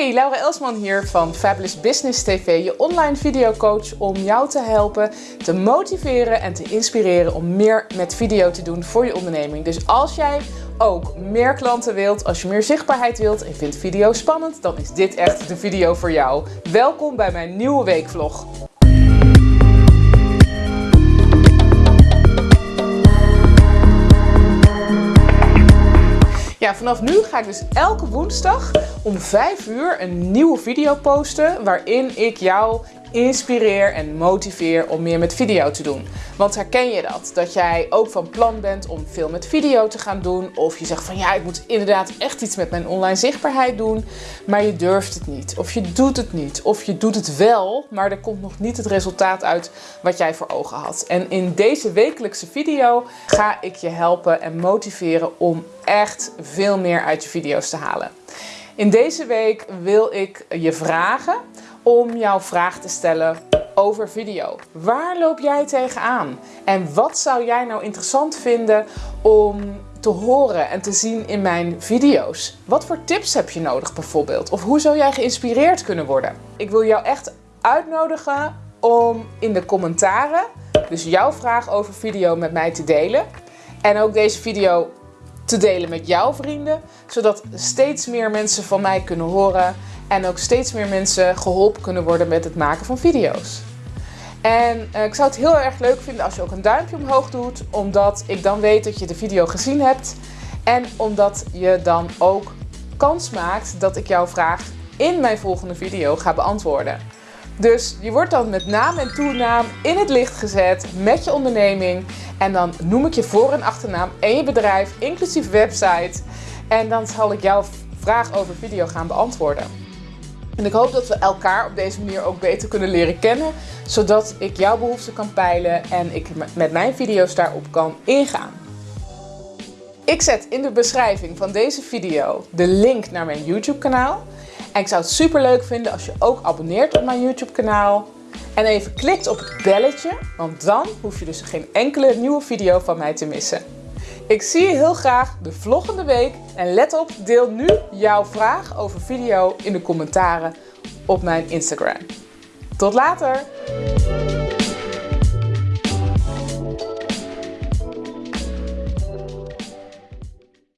Hey, Laura Elsman hier van Fabulous Business TV, je online videocoach om jou te helpen, te motiveren en te inspireren om meer met video te doen voor je onderneming. Dus als jij ook meer klanten wilt, als je meer zichtbaarheid wilt en vindt video spannend, dan is dit echt de video voor jou. Welkom bij mijn nieuwe weekvlog. Vanaf nu ga ik dus elke woensdag om 5 uur een nieuwe video posten waarin ik jou inspireer en motiveer om meer met video te doen. Want herken je dat? Dat jij ook van plan bent om veel met video te gaan doen. Of je zegt van ja, ik moet inderdaad echt iets met mijn online zichtbaarheid doen. Maar je durft het niet. Of je doet het niet. Of je doet het wel, maar er komt nog niet het resultaat uit wat jij voor ogen had. En in deze wekelijkse video ga ik je helpen en motiveren om echt veel meer uit je video's te halen. In deze week wil ik je vragen om jouw vraag te stellen over video. Waar loop jij tegenaan? En wat zou jij nou interessant vinden om te horen en te zien in mijn video's? Wat voor tips heb je nodig bijvoorbeeld? Of hoe zou jij geïnspireerd kunnen worden? Ik wil jou echt uitnodigen om in de commentaren dus jouw vraag over video met mij te delen. En ook deze video te delen met jouw vrienden, zodat steeds meer mensen van mij kunnen horen en ook steeds meer mensen geholpen kunnen worden met het maken van video's. En uh, ik zou het heel erg leuk vinden als je ook een duimpje omhoog doet, omdat ik dan weet dat je de video gezien hebt en omdat je dan ook kans maakt dat ik jouw vraag in mijn volgende video ga beantwoorden. Dus je wordt dan met naam en toenaam in het licht gezet met je onderneming. En dan noem ik je voor- en achternaam en je bedrijf, inclusief website. En dan zal ik jouw vraag over video gaan beantwoorden. En ik hoop dat we elkaar op deze manier ook beter kunnen leren kennen, zodat ik jouw behoeften kan peilen en ik met mijn video's daarop kan ingaan. Ik zet in de beschrijving van deze video de link naar mijn YouTube kanaal. En ik zou het super leuk vinden als je ook abonneert op mijn YouTube kanaal. En even klikt op het belletje, want dan hoef je dus geen enkele nieuwe video van mij te missen. Ik zie je heel graag de volgende week. En let op, deel nu jouw vraag over video in de commentaren op mijn Instagram. Tot later!